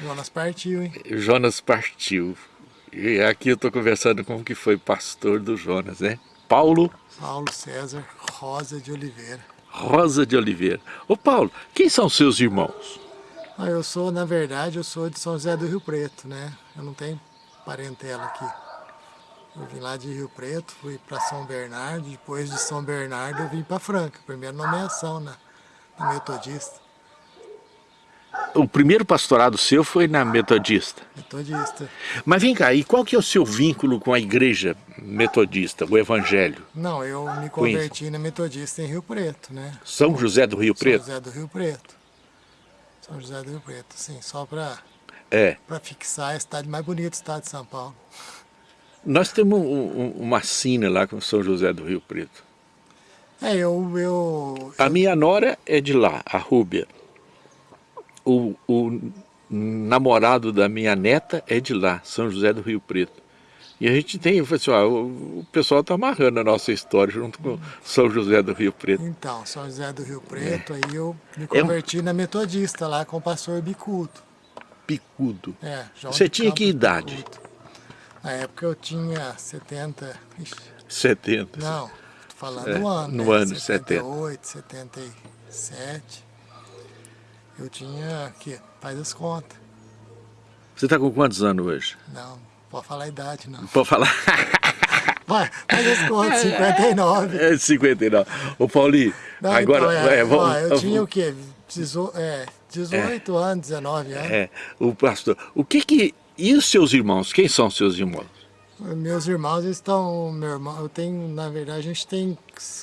Jonas partiu, hein? Jonas partiu. E aqui eu estou conversando com o que foi pastor do Jonas, né? Paulo... Paulo César Rosa de Oliveira. Rosa de Oliveira. Ô Paulo, quem são seus irmãos? Ah, eu sou, na verdade, eu sou de São José do Rio Preto, né? Eu não tenho parentela aqui. Eu vim lá de Rio Preto, fui para São Bernardo, depois de São Bernardo eu vim para Franca, primeira nomeação na, na Metodista. O primeiro pastorado seu foi na Metodista? Metodista. Mas vem cá, e qual que é o seu vínculo com a igreja metodista, o evangelho? Não, eu me converti na Metodista em Rio Preto, né? São José do Rio Preto? São José do Rio Preto. São José do Rio Preto, sim, só para é. fixar a cidade mais bonita do estado de São Paulo. Nós temos um, um, uma sina lá com São José do Rio Preto. É, eu, eu... A minha nora é de lá, a Rúbia o, o namorado da minha neta é de lá, São José do Rio Preto. E a gente tem, assim, ó, o, pessoal está amarrando a nossa história junto com São José do Rio Preto. Então, São José do Rio Preto, é. aí eu me converti é um... na metodista lá com o pastor Bicudo. Bicudo? É, João Você tinha que idade? Bicudo. Na época eu tinha 70... Ixi, 70? Não, estou falando é, do ano. No né? ano 78, 77... Eu tinha, que faz as contas. Você está com quantos anos hoje? Não, pode falar a idade, não. Pode falar? Vai, faz as contas, 59. É, 59. Ô Paulinho, não, agora... Então, é, é, vamos, ó, eu tinha o quê? Dezo, é, 18 é, anos, 19 anos. É, o pastor, o que que... E os seus irmãos? Quem são seus irmãos? Meus irmãos estão, meu irmão, eu tenho, na verdade, a gente tem,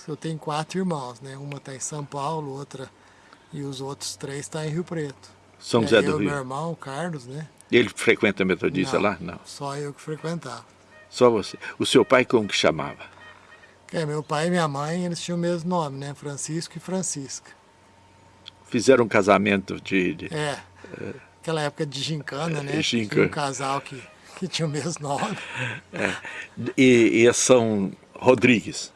eu tenho quatro irmãos, né? Uma está em São Paulo, outra e os outros três estão tá em Rio Preto. São José é, do eu, Rio? meu irmão, o Carlos, né? Ele frequenta a metodista não, lá? Não. Só eu que frequentava. Só você. O seu pai como que chamava? É, meu pai e minha mãe, eles tinham o mesmo nome, né? Francisco e Francisca. Fizeram um casamento de... de é, é, aquela época de gincana, né? Gincana. Tinha um casal que, que tinha o mesmo nome. É. E, e são Rodrigues?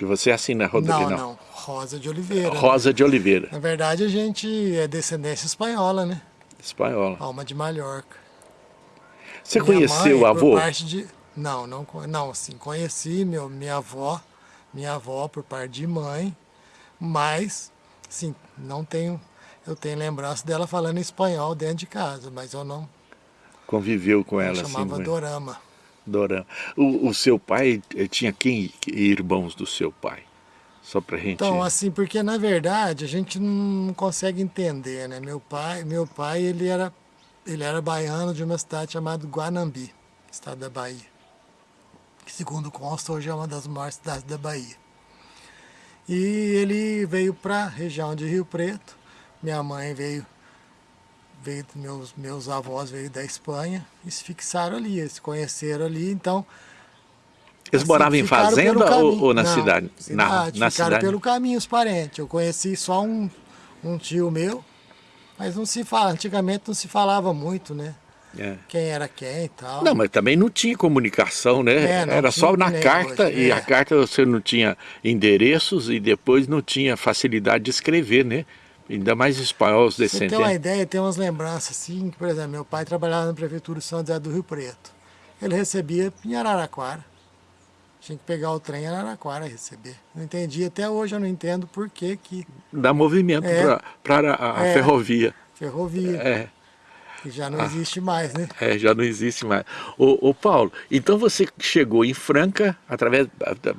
Que você assina Rodrigues? Não, não. não. Rosa de Oliveira. Rosa né? de Oliveira. Na verdade, a gente é descendência espanhola, né? Espanhola. Alma de Mallorca. Você minha conheceu o avô? parte de... Não, não, não, assim, conheci meu, minha avó, minha avó por parte de mãe, mas, assim, não tenho, eu tenho lembrança dela falando espanhol dentro de casa, mas eu não... Conviveu com ela, assim? chamava assim, Dorama. Dorama. O, o seu pai, eh, tinha quem irmãos do seu pai? Só pra gente... Então, assim, porque na verdade a gente não consegue entender, né? Meu pai, meu pai ele, era, ele era baiano de uma cidade chamada Guanambi, estado da Bahia. Que segundo consta hoje é uma das maiores cidades da Bahia. E ele veio para a região de Rio Preto, minha mãe veio, veio meus, meus avós veio da Espanha e se fixaram ali, eles se conheceram ali, então eles assim, moravam em fazenda ou, ou, na cidade? cidade? Na, na ficaram cidade. pelo caminho os parentes. Eu conheci só um, um tio meu, mas não se fala, antigamente não se falava muito, né? É. Quem era quem e tal. Não, mas também não tinha comunicação, né? É, era só na carta hoje, e é. a carta você não tinha endereços e depois não tinha facilidade de escrever, né? Ainda mais espanhol, os descendentes. Você tem uma ideia, tem umas lembranças assim, que, por exemplo, meu pai trabalhava na prefeitura de São José do Rio Preto. Ele recebia em Araraquara. Tinha que pegar o trem em Araraquara receber. Não entendi, até hoje eu não entendo por que que... Dá movimento é, para a, a é, ferrovia. Ferrovia. É. Que já não ah, existe mais, né? É, já não existe mais. Ô, ô, Paulo, então você chegou em Franca através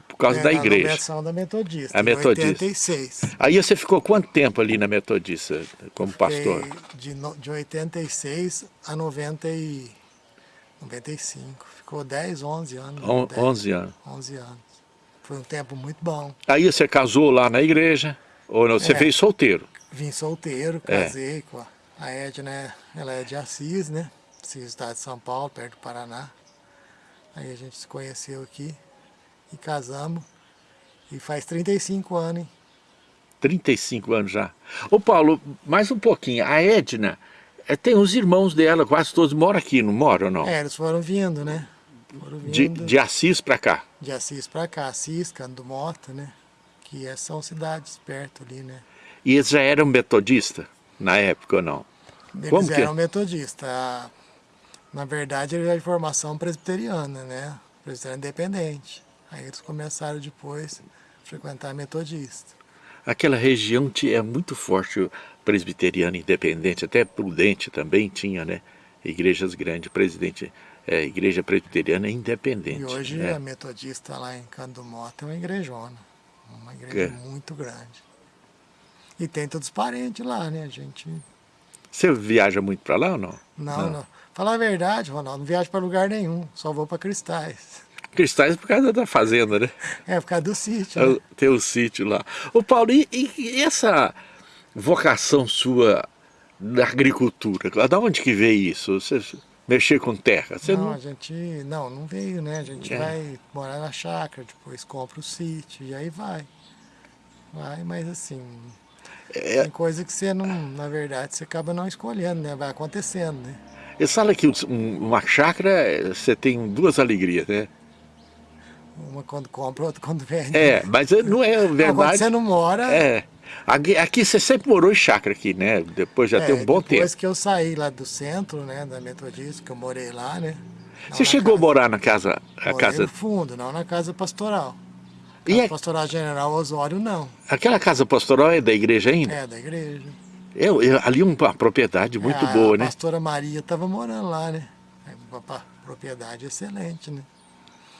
por causa é, da igreja. Na da Metodista, a Metodista. 86. Aí você ficou quanto tempo ali na Metodista como pastor? De, de 86 a 90 e 95. Ficou 10, 11 anos. On, 10, 11 anos. 11 anos. Foi um tempo muito bom. Aí você casou lá na igreja? Ou não? Você é, veio solteiro? Vim solteiro, casei é. com a, a Edna, ela é de Assis, né? Assis, estado de São Paulo, perto do Paraná. Aí a gente se conheceu aqui e casamos. E faz 35 anos, hein? 35 anos já. Ô Paulo, mais um pouquinho. A Edna, é, tem os irmãos dela, quase todos moram aqui, não moram ou não? É, eles foram vindo, né? Foram vindo, de, de Assis para cá? De Assis para cá, Assis, Cando Mota, né? Que é, são cidades perto ali, né? E eles já eram metodistas na época ou não? Eles Como eram metodistas. A- Na verdade, eles eram de formação presbiteriana, né? Presbiteriana independente. Aí eles começaram depois a frequentar metodista. Aquela região é muito forte o presbiteriano independente, até Prudente também tinha, né? Igrejas grandes, presidente, é, igreja presbiteriana independente. E hoje né? a metodista lá em Canto do Mota é uma igrejona. Uma igreja É. muito grande. E tem todos os parentes lá, né? A gente. Você viaja muito para lá ou não? Não, não. Falar a verdade, Ronaldo, não viajo para lugar nenhum, só vou para Cristais. Cristais por causa da fazenda, né? É, por causa do sítio. né? Tem o sítio lá. Ô Paulo, e, e essa vocação sua da agricultura? Da onde que veio isso? Você mexer com terra? Você não, não... a gente. Não, não veio, né? A gente É. vai morar na chácara, depois compra o sítio e aí vai. Vai, mas assim. É. Tem coisa que você não, na verdade, você acaba não escolhendo, né? Vai acontecendo, né? Eles falam que um- uma chácara, você tem duas alegrias, né? Uma quando compra, outra quando vende. É, mas não é Não, quando verdade. você não mora. É. Aqui, aqui você sempre morou em chácara aqui, né? Depois já é, tem um bom depois tempo. que eu saí lá do centro, né, da Metodista, que eu morei lá, né? não Você chegou a casa- morar na casa, a morei casa no fundo, não na casa pastoral. E Casa é- pastoral General Osório, não. aquela casa pastoral é da igreja ainda? É, da igreja. Eu, eu- ali uma propriedade muito É, boa, a né? pastora Maria estava morando lá, né? É uma propriedade excelente, né?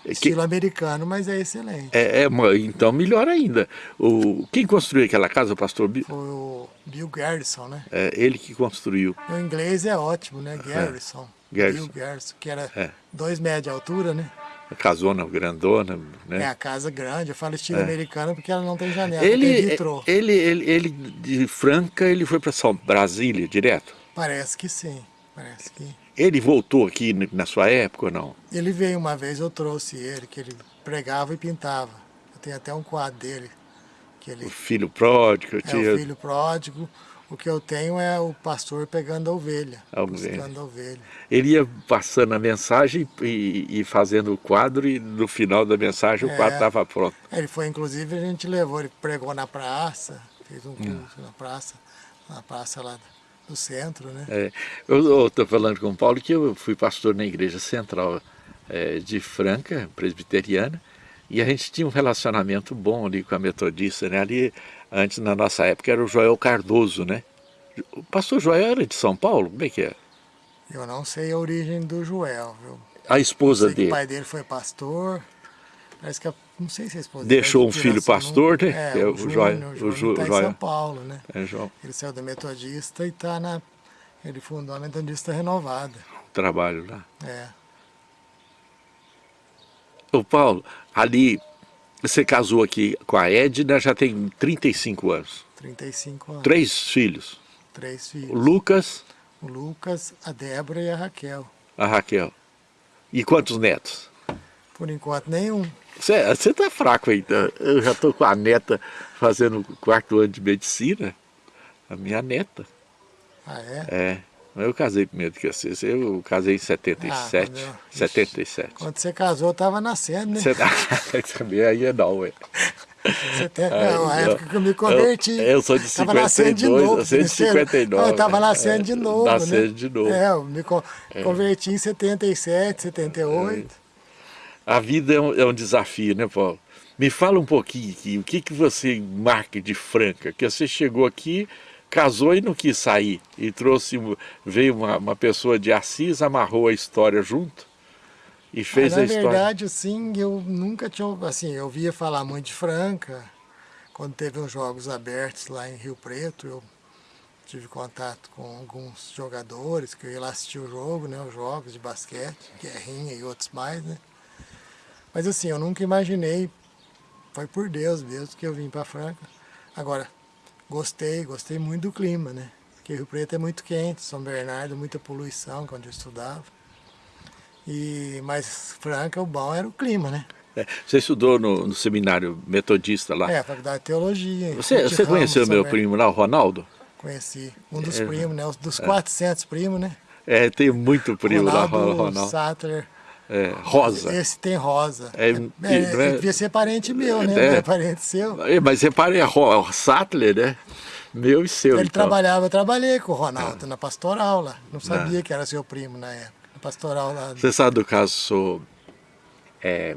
Que- Estilo americano, mas é excelente. É, é, então melhor ainda. O, quem construiu aquela casa, o pastor Bill? Foi o Bill Garrison, né? É ele que construiu. O inglês é ótimo, né? Garrison. Garrison. Bill Garrison, que era É. dois metros de altura, né? A casona grandona, É né? a casa grande, eu falo estilo americano porque ela não tem janela, ele, tem vitrô. ele, ele, ele, de Franca, ele foi para Brasília direto? Parece que sim, parece que. Ele voltou aqui na sua época ou não? Ele veio uma vez, eu trouxe ele, que ele pregava e pintava. Eu tenho até um quadro dele, que ele O filho pródigo, é tinha... o filho pródigo. O que eu tenho é o pastor pegando a ovelha, A ovelha. buscando a ovelha. ele ia passando a mensagem e, e fazendo o quadro e no final da mensagem o É. quadro estava pronto. Ele foi, inclusive, a gente levou, ele pregou na praça, fez Hum. um culto na praça, na praça lá do centro, né? É, eu estou falando com o Paulo que eu fui pastor na igreja central é, de Franca, presbiteriana, e a gente tinha um relacionamento bom ali com a metodista, né? Ali, antes, na nossa época, era o Joel Cardoso, né? O pastor Joel era de São Paulo? Como é que é? Eu não sei a origem do Joel, viu? A esposa que o dele pai dele foi pastor. Parece que a, não sei se a esposa Deixou dele um filho pastor, né? É, é o, o Joia- o o tá em Joia. São Paulo, né? é, João, Ele saiu da Metodista e está na... Ele fundou a Metodista Renovada. trabalho lá. É. Ô Paulo, ali você casou aqui com a Edna, já tem 35 anos. 35 anos. Três filhos. Três O filhos. Lucas, O Lucas, a Débora e a Raquel. a Raquel. E quantos netos? Por enquanto, nenhum. Você tá fraco ainda. Eu já tô com a neta fazendo o quarto ano de medicina. A minha neta. Ah, é? É. Eu casei primeiro que você. Eu casei em 77. Ah, quando eu- 77. Quando você casou, eu estava nascendo, né? Você tá... também aí é não, ué. Você tem... Não, a época que eu me converti. eu- eu sou de Tava nascendo de 52, novo. eu sou de né? 59. Eu estava nascendo de É, novo, nascendo né? de novo. É, eu me con- converti em 77, 78. A vida é um, é um desafio, né, Paulo? Me fala um pouquinho aqui, o que, que você marca de Franca? Que você chegou aqui, casou e não quis sair. E trouxe, veio uma, uma pessoa de Assis, amarrou a história junto e fez Mas, a na história. verdade, assim, eu nunca tinha... Assim, eu via falar muito de Franca. Quando teve os Jogos Abertos lá em Rio Preto, eu tive contato com alguns jogadores, que eu ia lá assistir o jogo, né? Os jogos de basquete, Guerrinha e outros mais, né? Mas assim, eu nunca imaginei, foi por Deus mesmo que eu vim para Franca. Agora, gostei, gostei muito do clima, né? Porque Rio Preto é muito quente, São Bernardo, muita poluição, quando eu estudava. E, mas Franca, o bom era o clima, né? É, você estudou no, no seminário metodista lá. É, a faculdade de teologia. você você Ramos, conheceu meu Bernardo. primo lá, o Ronaldo? Conheci. Um dos É. primos, né? Os Dos 400 primos, né? É, tem muito primo Ronaldo, lá, Ro- Ronaldo. Sattler. É, Rosa. Esse tem rosa. É, É, é, é- devia ser parente meu, né? É. É parente seu. É, Mas reparem, a Ro- Sattler, né? Meu e seu, Ele então. trabalhava, eu trabalhei com o Ronaldo ah. na pastoral lá. Não sabia ah. que era seu primo na época. Na pastoral lá. Você sabe do caso. É,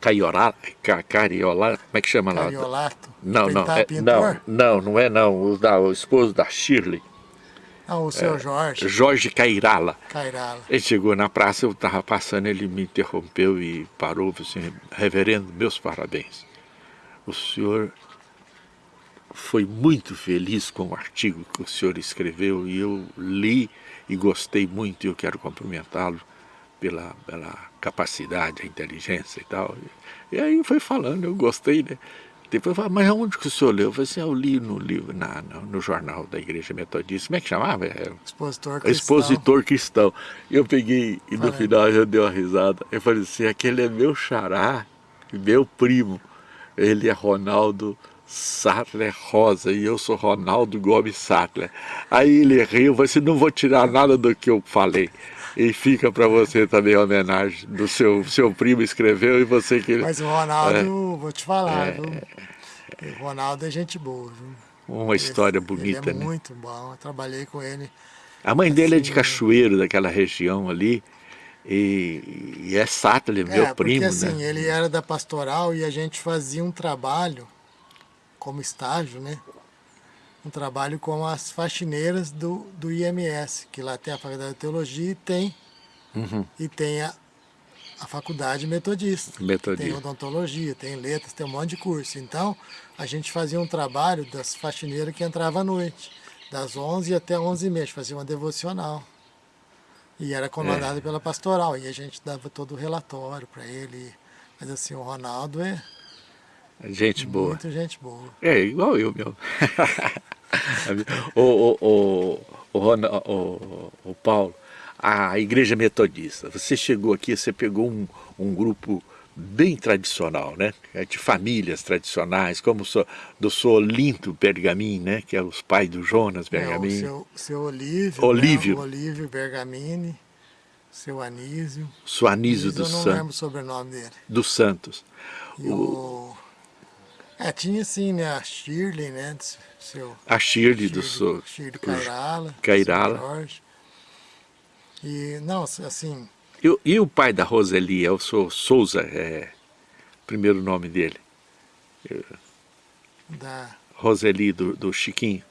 Caiorá, Cariolá, como é que chama lá? Cariolato? Não, não, é, não, não, não é não, o, da, o esposo da Shirley. Ah, o seu é, Jorge. Jorge Cairala. Cairala. Ele chegou na praça, eu estava passando, ele me interrompeu e parou, assim, reverendo, meus parabéns. O senhor foi muito feliz com o artigo que o senhor escreveu e eu li e gostei muito e eu quero cumprimentá-lo pela, pela capacidade, a inteligência e tal. E aí foi falando, eu gostei, né? Depois falou, mas aonde que o senhor leu? Eu falei assim, eu li no livro, na, no, no jornal da Igreja Metodista. Como é que chamava? É, Expositor Cristão. Expositor Cristão. Eu peguei e no final eu dei uma risada. Eu falei assim, aquele é meu xará, meu primo. Ele é Ronaldo Sattler Rosa e eu sou Ronaldo Gomes Sattler. Aí ele riu, você assim, não vou tirar nada do que eu falei. E fica para você também a homenagem do seu, seu primo escreveu e você que... Mas o Ronaldo, é, vou te falar, é, viu? O Ronaldo é gente boa, viu? Uma história ele, bonita, ele é né? muito bom, eu trabalhei com ele. A mãe dele é de assim, Cachoeiro, daquela região ali, e, e é Sattler, meu é, primo, porque, assim, ele era da pastoral e a gente fazia um trabalho como estágio, né? Um trabalho com as faxineiras do, do IMS, que lá tem a Faculdade de Teologia e tem, uhum. e tem a, a Faculdade Metodista. Metodista. Tem odontologia, tem letras, tem um monte de curso. Então, a gente fazia um trabalho das faxineiras que entrava à noite, das 11 até 11 h fazia uma devocional. E era comandado é. pela pastoral, e a gente dava todo o relatório para ele. Mas assim, o Ronaldo é... Gente boa. Muito gente boa. É, igual eu meu. o, o, o, o, o, Paulo, a igreja metodista, você chegou aqui, você pegou um, um grupo bem tradicional, né? É de famílias tradicionais, como o do seu Olinto Bergamin, né? Que é os pais do Jonas Bergamin. É, o seu, seu Olívio, Olívio. Né? O Olívio Bergamini, seu Anísio. Seu Anísio dos Santos. Eu não lembro o sobrenome dele. Dos Santos. E o... o... É, tinha sim, né? A Shirley, né? Seu, a Shirley, Shirley do seu... Shirley Cairala. Cairala. E, não, assim... E, e, o pai da Roseli, é o seu Souza, é o primeiro nome dele? Da... Roseli, do, do Chiquinho.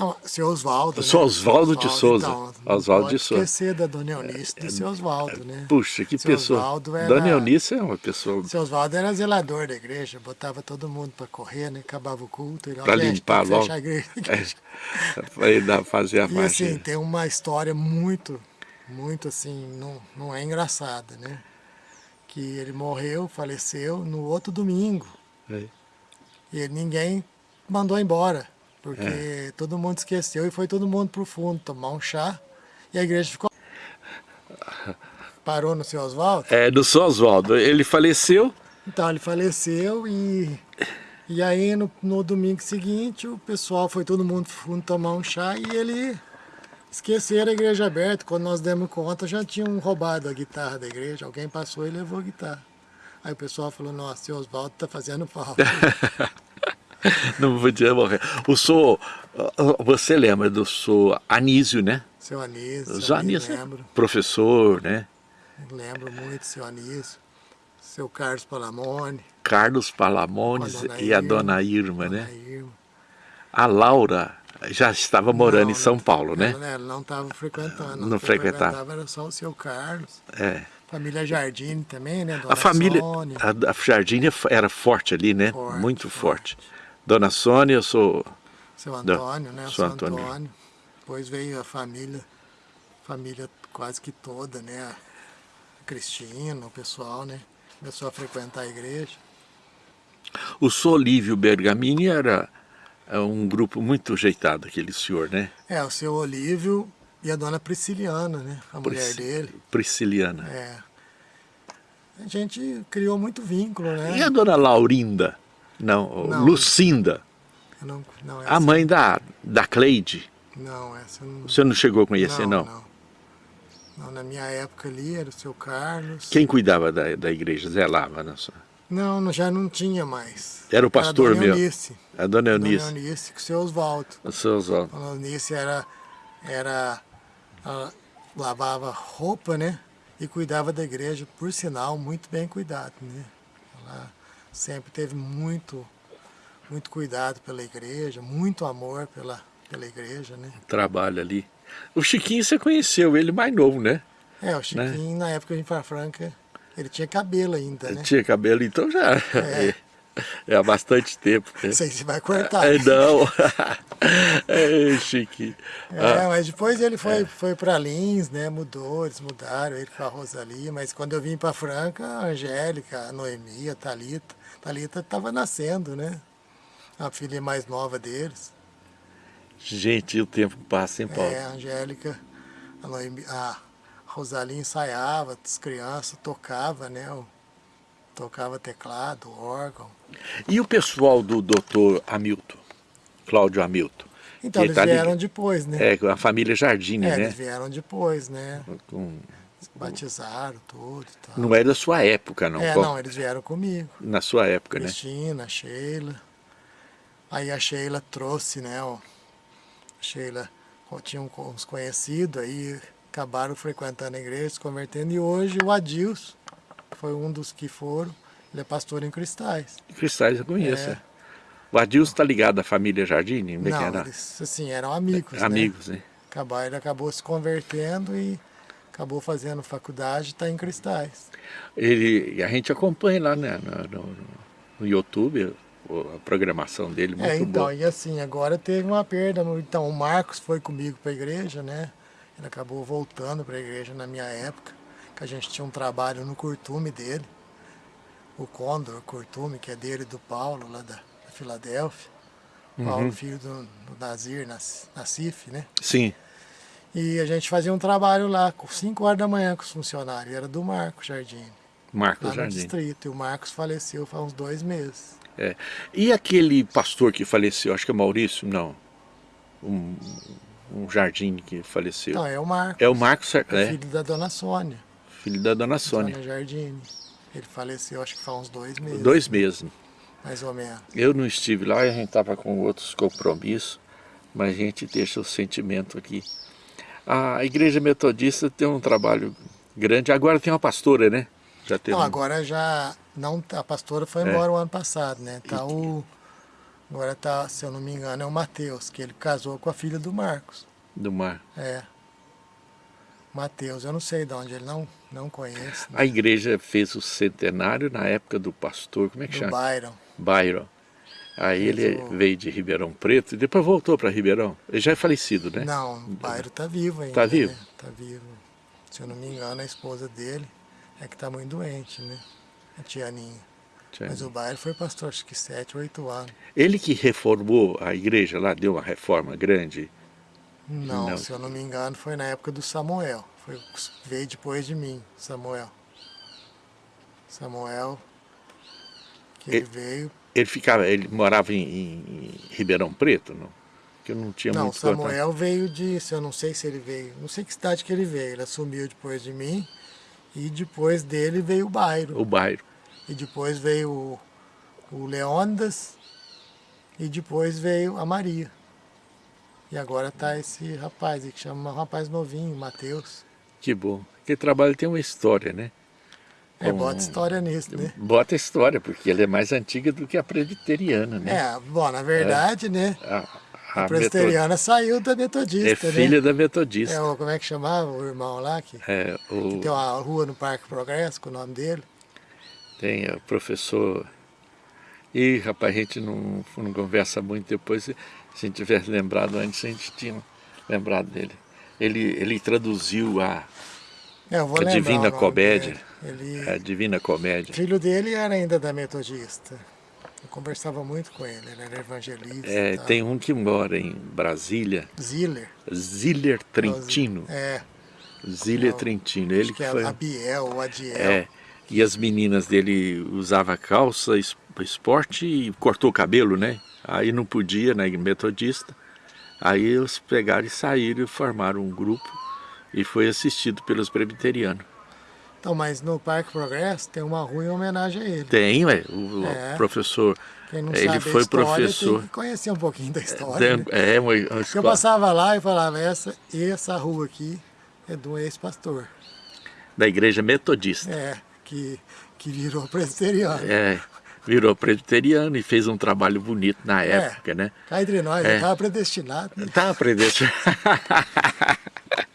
Não, seu Oswaldo. Seu né? Oswaldo de Souza. Então, Oswaldo de Souza. esquecer da Dona Eunice do seu Oswaldo, né? Puxa, que seu pessoa. Osvaldo era, Dona Eunice é uma pessoa. Seu Oswaldo era zelador da igreja, botava todo mundo para correr, né? Acabava o culto. Para limpar logo. A igreja. É, para ele fazer a e. E assim, tem uma história muito, muito assim, não, não é engraçada, né? Que ele morreu, faleceu no outro domingo. É. E ninguém mandou embora. Porque é. todo mundo esqueceu e foi todo mundo pro fundo tomar um chá e a igreja ficou... Parou no seu Oswaldo? É, no seu Oswaldo. Ele faleceu? Então, ele faleceu e... E aí, no, no domingo seguinte, o pessoal foi todo mundo pro fundo tomar um chá e ele... Esqueceram a igreja aberta. Quando nós demos conta, já tinham roubado a guitarra da igreja. Alguém passou e levou a guitarra. Aí o pessoal falou, nossa, seu Oswaldo tá fazendo falta. não podia morrer. O senhor, você lembra do senhor Anísio, né? Seu Anísio, o Anísio, lembro. professor, né? Lembro muito, seu Anísio. Seu Carlos Palamone. Carlos Palamone e a dona Irma, dona né? Irma. A Laura já estava morando não, em São Paulo, né? Ela, ela não estava frequentando. Não, não frequentava. frequentava. Era só o seu Carlos. É. Família Jardine também, né? Dona a família, Sônia. a, a Jardine era forte ali, né? Forte, Muito forte. forte. Dona Sônia, eu sou... Seu Antônio, né? Seu Antônio. Antônio. Depois veio a família, família quase que toda, né? A Cristina, o pessoal, né? Começou a frequentar a igreja. O Solívio Bergamini era é, um grupo muito ajeitado, aquele senhor, né? É, o seu Olívio e a dona Prisciliana, né? A mulher dele. Prisciliana. É. A gente criou muito vínculo, né? E a dona Laurinda? Não, não Lucinda. Não, não, a mãe da, da Cleide. Não, essa não... Você não chegou a conhecer, não? Não, não. na minha época ali era o seu Carlos. Quem cuidava da, da igreja, zelava na sua? Não, já não tinha mais. Era o pastor era a mesmo? Eunice. A dona Eunice. Dona Eunice, com o seu Oswaldo. O seu Oswaldo. A dona Eunice era, era, ela lavava roupa, né? E cuidava da igreja, por sinal, muito bem cuidado, né? Ela sempre teve muito, muito cuidado pela igreja, muito amor pela, pela igreja, né? Trabalho ali. O Chiquinho você conheceu, ele mais novo, né? É, o Chiquinho, na época de Franca, ele tinha cabelo ainda, né? Tinha cabelo, então já. É, é há bastante tempo. Né? Não sei se vai cortar. É, não. é, Chiquinho. É, mas depois ele foi, é. foi para Lins, né? Mudou, eles mudaram, ele com a Rosalie. Mas quando eu vim para Franca, a Angélica, a Noemi, a Thalita. Thalita estava nascendo, né? A filha mais nova deles. Gente, o tempo passa, hein, Paulo? É, a Angélica, a, Noemi, a Rosalie ensaiava, as crianças tocava, né? Tocava teclado, órgão. E o pessoal do doutor Hamilton, Cláudio Hamilton? Então, eles tá vieram depois, né? É, a família Jardine, é, né? eles vieram depois, né? Com... Batizaram tudo e tal. Não é da sua época, não? É, não, eles vieram comigo. Na sua época, Cristina, né? Cristina, Sheila. Aí a Sheila trouxe, né? Ó, a Sheila tinha uns conhecidos, aí acabaram frequentando a igreja, se convertendo, e hoje o Adilson foi um dos que foram, ele é pastor em Cristais. Cristais eu conheço. É. O Adilson está ligado à família Jardine? Não, era? eles assim, eram amigos, é, Amigos, né? Acabar, ele acabou se convertendo e acabou fazendo faculdade e está em Cristais. Ele, a gente acompanha lá né, no, no, no YouTube a programação dele, muito É, então, boa. e assim, agora teve uma perda. Então, o Marcos foi comigo para a igreja, né? Ele acabou voltando para a igreja na minha época, que a gente tinha um trabalho no curtume dele, o Condor Curtume, que é dele do Paulo, lá da, da Filadélfia. Uhum. Paulo, filho do, do Nazir, Nassif, né? Sim. E a gente fazia um trabalho lá, com 5 horas da manhã com os funcionários, era do Marcos Jardim. Marcos lá Jardim. no distrito, e o Marcos faleceu faz uns dois meses. É. E aquele pastor que faleceu, acho que é Maurício, não, um, um jardim que faleceu. Não, é o Marcos. É o Marcos, é. é. Filho da dona Sônia. Filho da dona Sônia. Dona Jardine. Ele faleceu acho que faz uns dois meses. Dois meses. Mais ou menos. Eu não estive lá, a gente estava com outros compromissos, mas a gente deixa o sentimento aqui. A igreja metodista tem um trabalho grande, agora tem uma pastora, né? Já teve não, agora já, não, a pastora foi embora é. o ano passado, né? Tá e... o, agora tá, se eu não me engano, é o Mateus, que ele casou com a filha do Marcos. Do Mar. É. Mateus, eu não sei de onde, ele não, não conhece. Né? A igreja fez o centenário na época do pastor, como é que do chama? Byron. Byron. Aí ele veio de Ribeirão Preto e depois voltou para Ribeirão. Ele já é falecido, né? Não, o Byron está vivo ainda. Está vivo? Está né? vivo. Se eu não me engano, a esposa dele é que está muito doente, né? A Tianinha. Tianinha. Mas o Byron foi pastor, acho que 7, 8 anos. Ele que reformou a igreja lá, deu uma reforma grande? Não, não, se eu não me engano, foi na época do Samuel. Foi, veio depois de mim, Samuel. Samuel, que ele, ele veio... Ele ficava, ele morava em, em Ribeirão Preto, não? Que eu não tinha não, muito Samuel contato. veio de, eu não sei se ele veio, não sei que cidade que ele veio. Ele assumiu depois de mim e depois dele veio o Bairro. O Bairro. E depois veio o, o Leônidas e depois veio a Maria. E agora tá esse rapaz aí, que chama um rapaz novinho, Matheus. Que bom. Aquele trabalho tem uma história, né? É, bota história nisso, né? Bota história, porque ela é mais antiga do que a presbiteriana, né? É, bom, na verdade, é. né? A, a, a presbiteriana metod... saiu da metodista, É filha né? da metodista. É, o, como é que chamava o irmão lá? Que, é, o... que tem uma rua no Parque Progresso com o nome dele. Tem o professor... Ih, rapaz, a gente não, não conversa muito depois. Se a gente tivesse lembrado antes, a gente tinha lembrado dele. Ele, ele traduziu a, é, a Divina Comédia. Ele, a Divina Comédia. O filho dele era ainda da Metodista. Eu conversava muito com ele, ele era evangelista. É, tem um que mora em Brasília. Ziller. Ziller Trentino. É. Ziller Não, Trentino. Ele que, que foi. A Biel, o Adiel. É. E as meninas dele usavam calça, esporte e cortou o cabelo, né? Aí não podia, né? Metodista. Aí eles pegaram e saíram e formaram um grupo e foi assistido pelos presbiterianos. Então, mas no Parque Progresso tem uma rua em homenagem a ele. Tem, ué, o é. professor, Quem não ele sabe foi história, professor. Tem conhecer um pouquinho da história. Tem, né? É, uma, uma Eu passava lá e falava, essa, essa rua aqui é do ex-pastor. Da igreja metodista. É, que, que virou presbiteriano. É, virou presbiteriano e fez um trabalho bonito na época, né? Cá entre nós, É. ele estava predestinado. Né? Tá predestinado.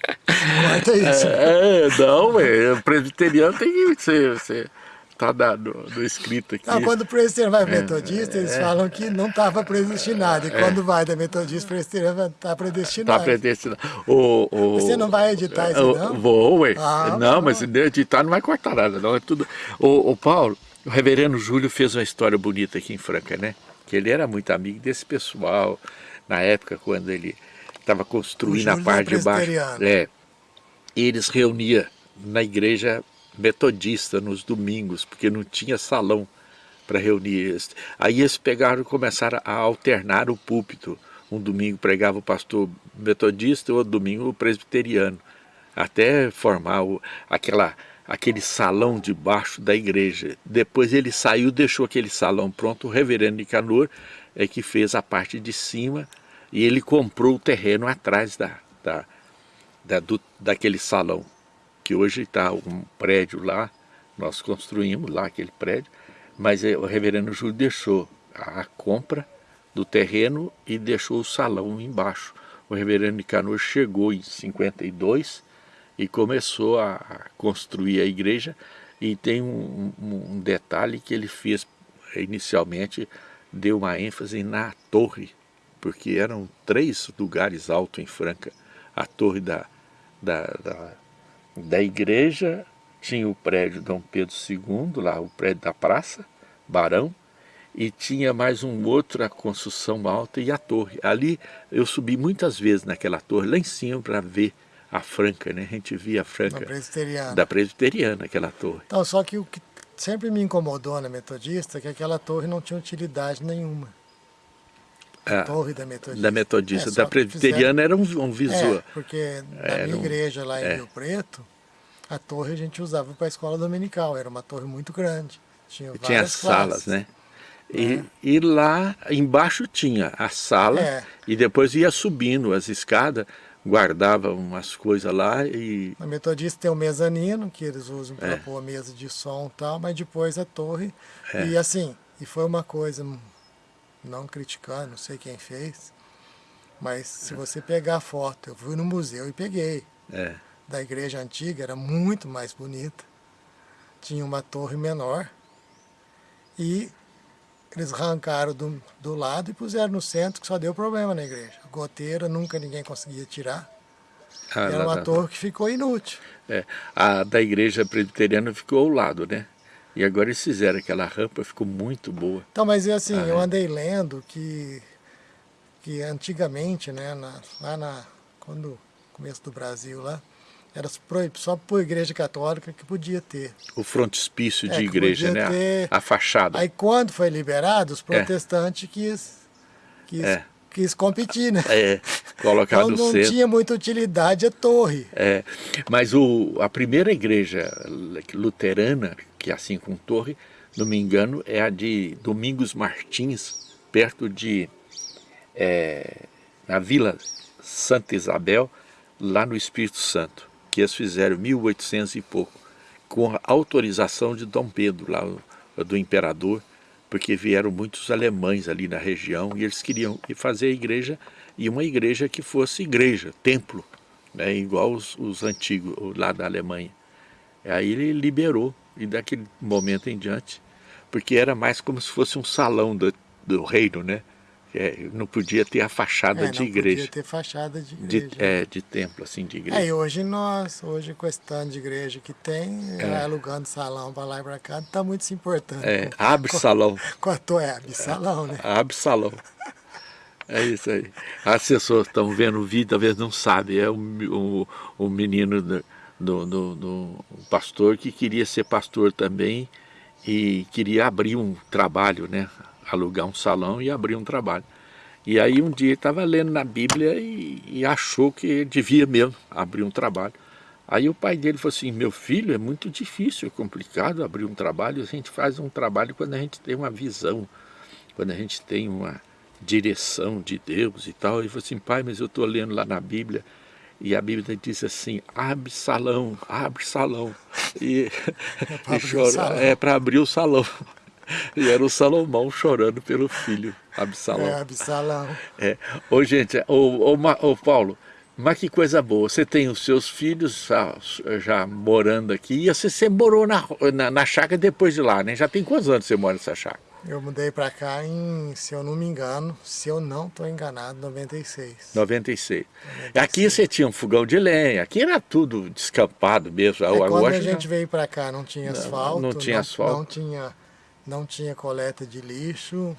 Corta isso. É, não, é, o presbiteriano tem que ser, ser tá no, no escrito aqui. Não, quando o presbiteriano vai metodista, eles falam que não estava predestinado. E quando vai da metodista, o presbiteriano está Tá predestinado. predestinado. O, o, Você não vai editar isso, o- não? Vou, ué. Ah, não, tá mas se editar não vai cortar nada, não. É tudo. O, o Paulo, o reverendo Júlio fez uma história bonita aqui em Franca, né? Que ele era muito amigo desse pessoal, na época quando ele estava construindo a parte é de baixo. presbiteriano. É. Eles reuniam na igreja metodista nos domingos, porque não tinha salão para reunir. Aí eles pegaram e começaram a alternar o púlpito. Um domingo pregava o pastor metodista, outro domingo o presbiteriano, até formar o, aquela, aquele salão debaixo da igreja. Depois ele saiu, deixou aquele salão pronto, o reverendo Nicanor é que fez a parte de cima e ele comprou o terreno atrás da, da, da, do, daquele salão, que hoje está um prédio lá, nós construímos lá aquele prédio, mas eh, o reverendo Júlio deixou a compra do terreno e deixou o salão embaixo. O reverendo Nicanor chegou em 52 e começou a construir a igreja e tem um, um- um detalhe que ele fez eh, inicialmente, deu uma ênfase na torre, porque eram três lugares altos em Franca. A torre da, da, da, da igreja, tinha o prédio Dom Pedro II, lá o prédio da praça, Barão, e tinha mais um outro, a construção alta e a torre. Ali eu subi muitas vezes naquela torre, lá em cima, para ver a Franca, né? A gente via a Franca presbiteriano. da presbiteriana, aquela torre. Então, só que o que sempre me incomodou na metodista é que aquela torre não tinha utilidade nenhuma. A Ah, torre da metodista. Da metodista, É, da presbiteriana era um, um visual. É, porque na Era minha um- igreja lá em é. Rio Preto, a torre a gente usava para a escola dominical. Era uma torre muito grande. Tinha várias tinha as salas, classes. né? E, e lá embaixo tinha a sala É. e depois ia subindo as escadas, guardava umas coisas lá e Na metodista tem o mezanino, que eles usam para É. pôr mesa de som e tal, mas depois a torre. É. E assim, e foi uma coisa, não criticando, não sei quem fez, mas se você pegar a foto, eu fui no museu e peguei, é, da igreja antiga, era muito mais bonita. Tinha uma torre menor e eles arrancaram do, do lado e puseram no centro, que só deu problema na igreja. Goteira nunca ninguém conseguia tirar. a, Era uma torre que ficou inútil. é, a da igreja presbiteriana ficou ao lado, né? E agora eles fizeram aquela rampa, ficou muito boa. Então, mas assim, Ah, eu é. andei lendo que, que antigamente, né, na, lá na, quando começo do Brasil lá, era só por igreja católica que podia ter. O frontispício de É, igreja, né? A- ter- A, fachada. Aí quando foi liberado, os protestantes quis, quis, É. quis competir, né? É, colocar Então no não centro. tinha muita utilidade a torre. É, mas o, a primeira igreja luterana, que é assim com torre, não me engano, é a de Domingos Martins, perto de. é, na Vila Santa Isabel, lá no Espírito Santo, que eles fizeram em 1800 e pouco, com a autorização de Dom Pedro, lá do imperador, porque vieram muitos alemães ali na região e eles queriam fazer a igreja e uma igreja que fosse igreja, templo, né, igual os, os antigos lá da Alemanha. Aí ele liberou e daquele momento em diante, porque era mais como se fosse um salão do, do reino, né? É, não podia ter a fachada É, de não igreja, podia ter fachada de de, igreja. é, de templo, assim, de igreja. É, e hoje nós, hoje com esse tanto de igreja que tem, É. alugando salão para lá e para cá, não está muito se importando É, com, abre salão, com a tua é, salão, né? abre salão. É isso aí. As pessoas estão vendo o vídeo, talvez não sabem. É um, um, um menino do, do, do, do pastor que queria ser pastor também e queria abrir um trabalho, né? Alugar um salão e abrir um trabalho. E aí um dia ele estava lendo na Bíblia e, e achou que devia mesmo abrir um trabalho. Aí o pai dele falou assim, meu filho, é muito difícil, é complicado abrir um trabalho, a gente faz um trabalho quando a gente tem uma visão, quando a gente tem uma direção de Deus e tal. Ele falou assim, pai, mas eu estou lendo lá na Bíblia, e a Bíblia diz assim, abre salão, abre salão. E, é para abrir, é abrir o salão. E era o Salomão chorando pelo filho, Absalão. É, Absalão. É. Ô, gente, ô, ô, ô, Paulo, mas que coisa boa, você tem os seus filhos já, já morando aqui, e você, você morou na, na, na, chácara depois de lá, né? Já tem quantos anos você mora nessa chácara? Eu mudei para cá em, se eu não me engano, se eu não estou enganado, 96. 96. 96. Aqui você tinha um fogão de lenha, aqui era tudo descampado mesmo. É, quando a gente veio para cá não tinha asfalto. Não, não tinha não, asfalto. Não tinha, não tinha coleta de lixo,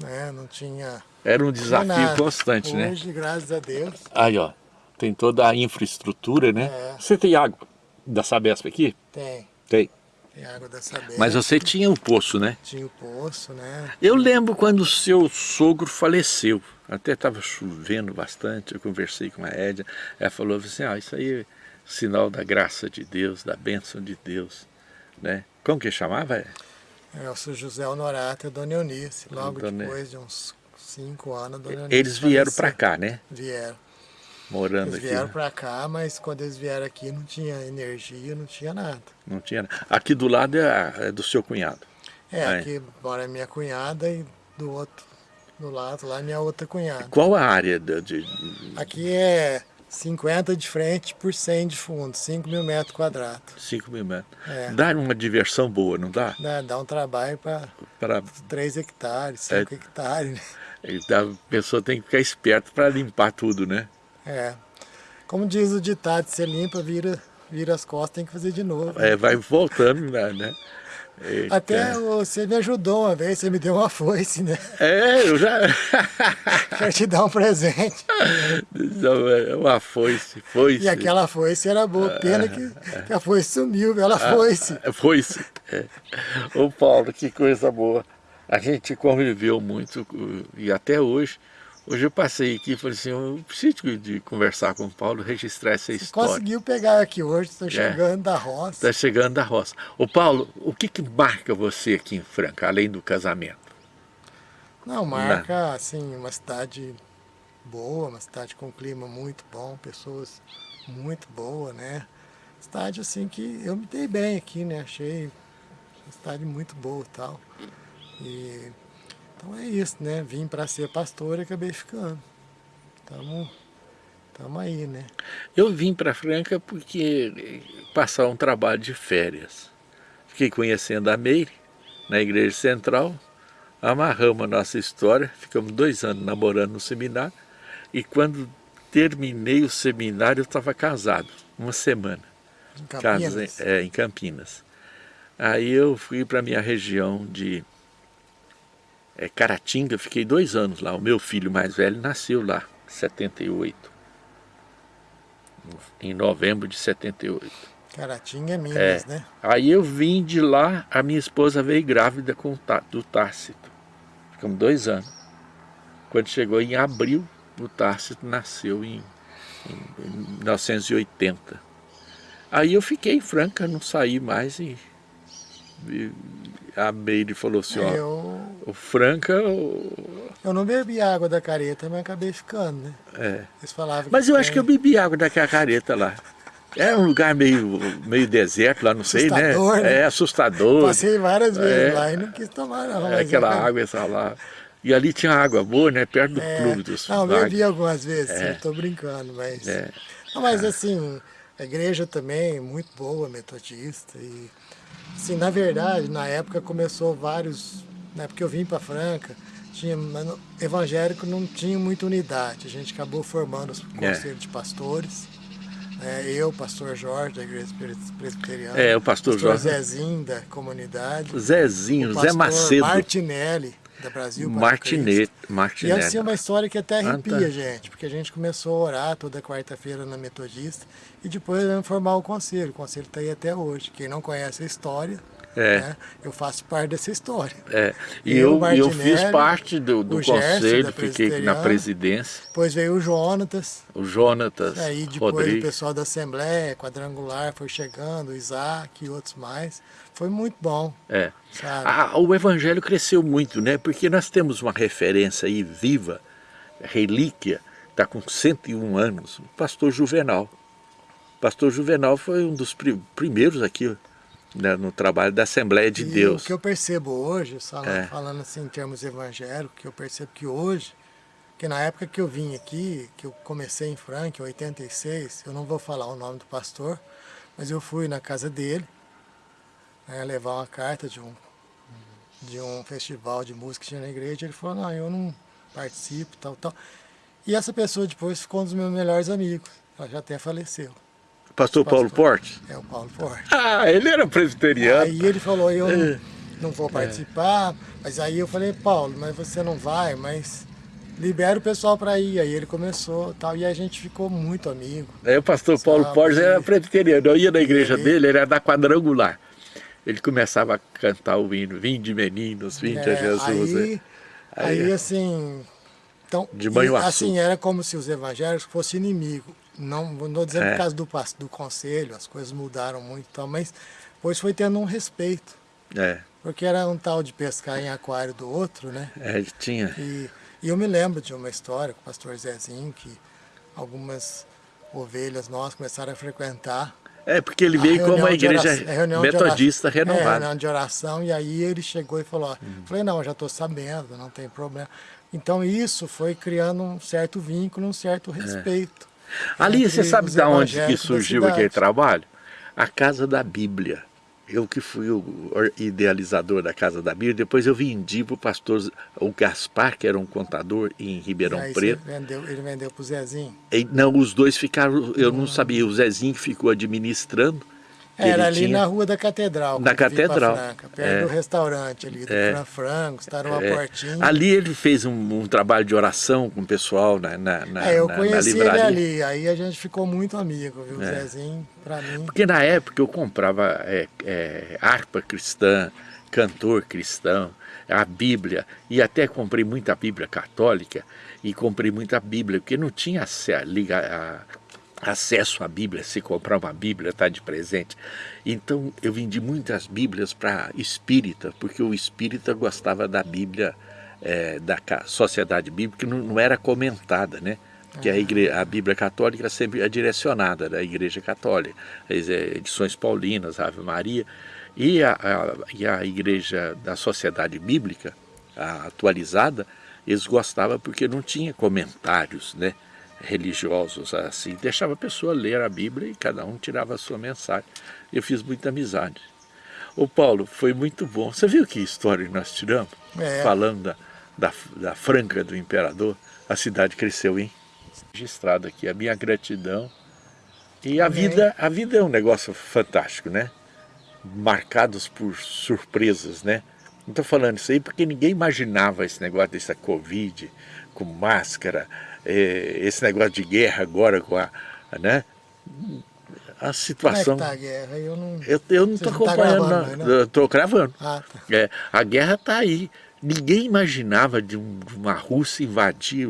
né? não tinha... Era um desafio constante, Hoje, né? Hoje, graças a Deus. Aí, ó, tem toda a infraestrutura, né? É. Você tem água da Sabesp aqui? Tem. Tem. Tem água da Sabesp. Mas você tinha o um poço, né? Tinha o poço, né? Eu lembro quando o seu sogro faleceu. Até estava chovendo bastante, eu conversei com a Édia. Ela falou assim, ah, isso aí é sinal da graça de Deus, da bênção de Deus. Né? Como que chamava? É, o seu José Honorato e a Dona Eunice. Logo Dona... depois de uns cinco anos, a Dona Eunice Eles vieram para cá, né? Vieram morando eles aqui. vieram para cá, mas quando eles vieram aqui não tinha energia, não tinha nada. Não tinha nada. Aqui do lado é, é do seu cunhado. É, Aí. aqui mora minha cunhada e do outro, do lado lá minha outra cunhada. Qual a área de... de... Aqui é 50 de frente por 100 de fundo, 5 mil metros quadrados. 5 mil metros. É. Dá uma diversão boa, não dá? Dá, dá um trabalho para pra... 3 hectares, 5 é. hectares. Né? A pessoa tem que ficar esperta para limpar tudo, né? É. Como diz o ditado, você limpa, vira, vira as costas, tem que fazer de novo. É, vai voltando, né? Eita. Até você me ajudou uma vez, você me deu uma foice, né? É, eu já... Quero te dar um presente. É uma foice, foice. E aquela foice era boa, pena que, que a foice sumiu, ela foice. Ah, foice. É. Ô Paulo, que coisa boa. A gente conviveu muito e até hoje Hoje eu passei aqui e falei assim, eu preciso de conversar com o Paulo, registrar essa Você história. conseguiu pegar aqui hoje, estou chegando é, da roça. Está chegando da roça. Ô Paulo, o que, que marca você aqui em Franca, além do casamento? Não, marca, assim, uma cidade boa, uma cidade com clima muito bom, pessoas muito boas, né? Cidade, assim, que eu me dei bem aqui, né? Achei uma cidade muito boa e tal. E então é isso, né? Vim para ser pastor e acabei ficando. Estamos tamo aí, né? Eu vim para Franca porque passar um trabalho de férias. Fiquei conhecendo a Meire na Igreja Central, amarramos a nossa história, ficamos dois anos namorando no seminário, e quando terminei o seminário eu estava casado, uma semana. Em Campinas? Casei, é, em Campinas. Aí eu fui para a minha região de é, Caratinga, fiquei dois anos lá. O meu filho mais velho nasceu lá, em 78. Em novembro de 78. Caratinga é Minas, é. né? Aí eu vim de lá, a minha esposa veio grávida com, do Tácito. Ficamos dois anos. Quando chegou em abril, o Tácito nasceu em, em, em 1980. Aí eu fiquei em Franca, não saí mais e, e a Meire falou assim, ó, eu... o Franca... O... Eu não bebi água da careta, mas acabei ficando, né? É. Eles falavam mas eu tem... acho que eu bebi água daquela careta lá. É um lugar meio, meio deserto lá, não sei, né? né? É assustador. Passei várias vezes é. lá e não quis tomar não. É aquela eu... água essa lá. E ali tinha água boa, né? Perto do é. clube dos Não, eu bebi algumas vezes, é. eu tô brincando, mas... É. Não, mas assim, a igreja também muito boa, metodista e... Sim, na verdade, na época começou vários, na época que eu vim para Franca, tinha, evangélico não tinha muita unidade, a gente acabou formando os é. conselhos de pastores, né? eu, pastor Jorge, da igreja presbiteriana, é, o pastor, pastor Jorge. Zezinho, da comunidade, Zezinho, Zé Macedo, Martinelli, da Brasil Martinete, Martinelli. E assim é uma história que até arrepia, ah, tá. gente, porque a gente começou a orar toda quarta-feira na Metodista e depois vamos formar o conselho. O conselho está aí até hoje. Quem não conhece a história, É. Né? Eu faço parte dessa história. É. E eu, eu, eu fiz parte do, do conselho, Gerson, fiquei na presidência. Depois veio o Jonatas. O Jonatas. Aí depois Rodrigues. o pessoal da Assembleia, Quadrangular, foi chegando, o Isaac e outros mais. Foi muito bom. É. Sabe? Ah, o evangelho cresceu muito, né? Porque nós temos uma referência aí viva, relíquia, está com 101 anos, o pastor Juvenal. O pastor Juvenal foi um dos primeiros aqui no trabalho da Assembleia de e Deus. o que eu percebo hoje, falando, É. falando assim em termos evangélicos, que eu percebo que hoje, que na época que eu vim aqui, que eu comecei em Franca, em 86, eu não vou falar o nome do pastor, mas eu fui na casa dele, né, levar uma carta de um, de um festival de música que tinha na igreja, ele falou, não, eu não participo, tal, tal. E essa pessoa depois ficou um dos meus melhores amigos, ela já até faleceu, Pastor Paulo pastor. Porte? é o Paulo Forte. Ah, ele era presbiteriano. Aí ele falou, eu É. não, vou participar, mas aí eu falei, Paulo, mas você não vai, mas libera o pessoal para ir. Aí ele começou tal, e a gente ficou muito amigo. Aí o pastor Paulo Sabe? Portes era presbiteriano. Eu ia na igreja Ele- dele, ele era da quadrangular. Ele começava a cantar o hino, Vinde meninos, vinde a É, Jesus. Aí, aí, Aí- assim, então, De e, assim, era como se os evangélicos fossem inimigos. Não não estou dizendo É. por causa do, do conselho, as coisas mudaram muito, e tal, mas depois foi tendo um respeito. É, Porque era um tal de pescar em aquário do outro, né? é, tinha. E, e eu me lembro de uma história com o pastor Zezinho, que algumas ovelhas nossas começaram a frequentar. É, porque ele veio como reunião uma igreja oração- metodista oração- É, renovada. reunião de oração, e aí ele chegou e falou, ó, falei, não, já estou sabendo, não tem problema. Então isso foi criando um certo vínculo, um certo respeito. Ali, você sabe de onde que surgiu aquele trabalho? A Casa da Bíblia. Eu que fui o or- idealizador da Casa da Bíblia, depois eu vendi para o pastor o Gaspar, que era um contador em Ribeirão Aí Preto. vendeu, ele vendeu para o Zezinho. E, não, os dois ficaram, eu não sabia, o Zezinho ficou administrando. Era ele ali tinha- na rua da Catedral. Na pra Catedral, Franca, perto é. do restaurante ali, do É. Fran Francos, tá numa É, portinha. ali ele fez um, um trabalho de oração com o pessoal na, na, na, É, eu na- na conheci ele livraria. ali, aí a gente ficou muito amigo, viu? É. Zezinho, pra mim. Porque na época eu comprava é, é, harpa cristã, cantor cristão, a Bíblia, e até comprei muita Bíblia católica e comprei muita Bíblia, porque não tinha liga- a- acesso à Bíblia, se comprar uma Bíblia, está de presente. Então eu vendi muitas Bíblias para espírita, porque o espírita gostava da Bíblia, é, da sociedade bíblica, que não, não era comentada, né? que a, igre- a Bíblia Católica sempre é direcionada da Igreja Católica, as edições paulinas, Ave Maria, e a, a- e a Igreja da Sociedade Bíblica, atualizada, eles gostavam porque não tinha comentários né, religiosos assim, deixava a pessoa ler a Bíblia e cada um tirava a sua mensagem. Eu fiz muita amizade. Ô Paulo, foi muito bom. Você viu que história nós tiramos? É. Falando da, da, da Franca do Imperador, a cidade cresceu, hein? Registrado aqui a minha gratidão. E a Amém. vida, a vida é um negócio fantástico, né? Marcados por surpresas, né? Não estou falando isso aí porque ninguém imaginava esse negócio dessa Covid, com máscara, eh, esse negócio de guerra agora com a, né? A Como é que situação... tá a guerra? Eu não... Eu, eu não estou não tá acompanhando, gravando, não. Eu estou gravando. Ah, tá. É, a guerra está aí. Ninguém imaginava de, um- de uma Rússia invadir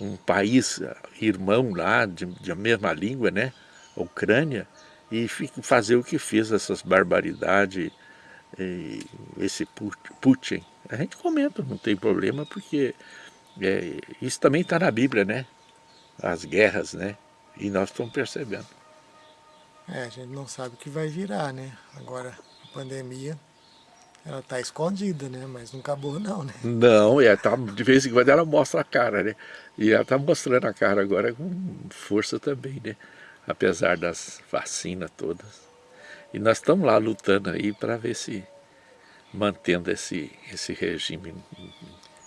um país eh, irmão lá, de, de a mesma língua, né? Ucrânia, e fazer o que fez, essas barbaridades, e esse Put- Putin. A gente comenta, não tem problema, porque é, isso também está na Bíblia, né? As guerras, né? E nós estamos percebendo. É, a gente não sabe o que vai virar, né? Agora, a pandemia, ela tá escondida, né? Mas não acabou não, né? Não, é, tá, de vez em quando ela mostra a cara, né? E ela está mostrando a cara agora com força também, né? Apesar das vacinas todas. E nós estamos lá lutando aí para ver se mantendo esse, esse regime.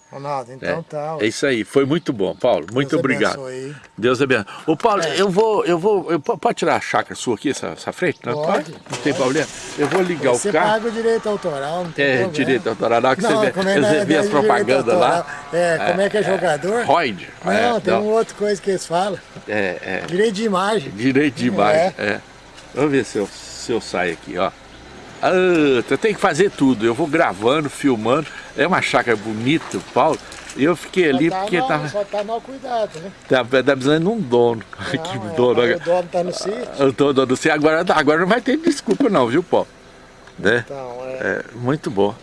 Ronaldo, então né? tá. ó. É isso aí, foi muito bom, Paulo. Muito Deus obrigado. abençoe. Deus abençoe. Ô Paulo, É. eu vou, eu vou, eu, po- pode tirar a chácara sua aqui, essa, essa frente? Não, Pode, Não pode. tem problema. Eu vou ligar Você o carro. paga o direito autoral, não tem É, problema. direito autoral, hora que Não, você vê, como é- você não é- vê não é as propagandas lá. autoral. É, como é que é jogador? Roid. Não, é, tem uma outra coisa que eles falam. É, é. Direito de imagem. Direito de imagem, É. é. Vamos ver se eu, se eu saio aqui, ó. Ah, eu tenho que fazer tudo. Eu vou gravando, filmando. É uma chácara bonita, Paulo. Eu fiquei ali tá porque mal, tava, Só tá mal cuidado, né? tava, tava precisando de um dono. Não, que é, dono. o dono tá no sítio. Eu tô dono do agora, agora não vai ter desculpa não, viu, Paulo? Né? Então, é. É, muito bom.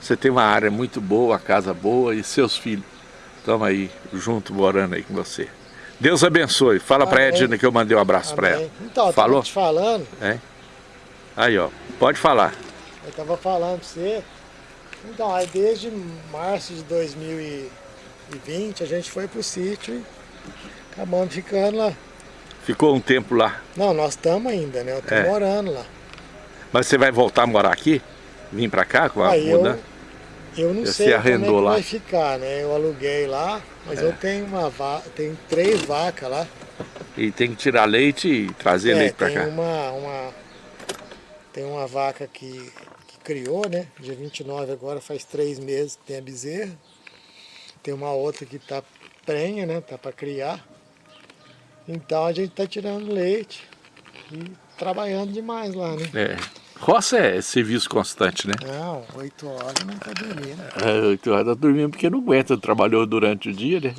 Você tem uma área muito boa, a casa boa e seus filhos estão aí junto morando aí com você. Deus abençoe. Fala Amém. Edna que eu mandei um abraço pra ela. Então, Falou? te falando, É? Aí, ó. Pode falar. eu tava falando pra você. Então, aí desde março de 2020 a gente foi pro sítio e acabamos ficando lá. Ficou um tempo lá. Não, nós estamos ainda, né? Eu tô É. morando lá. Mas você vai voltar a morar aqui? Vir pra cá com a eu, mudança? eu não Você sei como é arrendou lá? vai ficar, né? Eu aluguei lá, mas É. eu tenho uma va tenho três vacas lá. E tem que tirar leite e trazer É, leite pra tem cá. uma, uma tem uma vaca que criou, né? Dia 29 agora faz três meses que tem a bezerra. Tem uma outra que tá prenha, né? Tá para criar. Então a gente tá tirando leite e trabalhando demais lá, né? É. Roça é serviço constante, né? Não, oito horas não tá dormindo. É, oito horas tá dormindo porque não aguenta, trabalhou durante o dia, né?